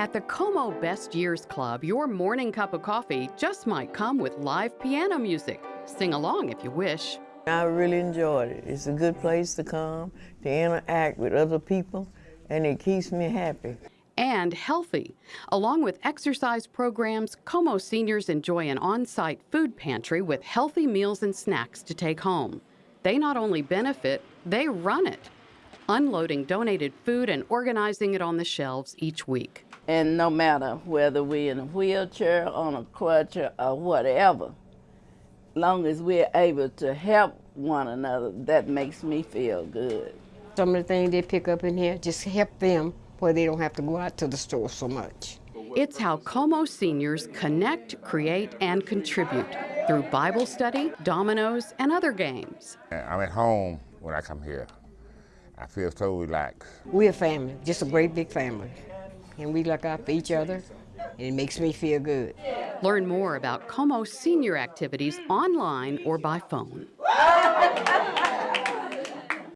At the Como Best Years Club, your morning cup of coffee just might come with live piano music. Sing along if you wish. I really enjoyed it. It's a good place to come, to interact with other people, and it keeps me happy. And healthy. Along with exercise programs, Como seniors enjoy an on site food pantry with healthy meals and snacks to take home. They not only benefit, they run it, unloading donated food and organizing it on the shelves each week. And no matter whether we're in a wheelchair, on a crutch, or whatever, long as we're able to help one another, that makes me feel good. Some of the things they pick up in here just help them where they don't have to go out to the store so much. It's how Como seniors connect, create, and contribute through Bible study, dominoes, and other games. I'm at home when I come here. I feel so relaxed. We're a family, just a great big family. And we look out for each other, and it makes me feel good. Learn more about Como senior activities online or by phone.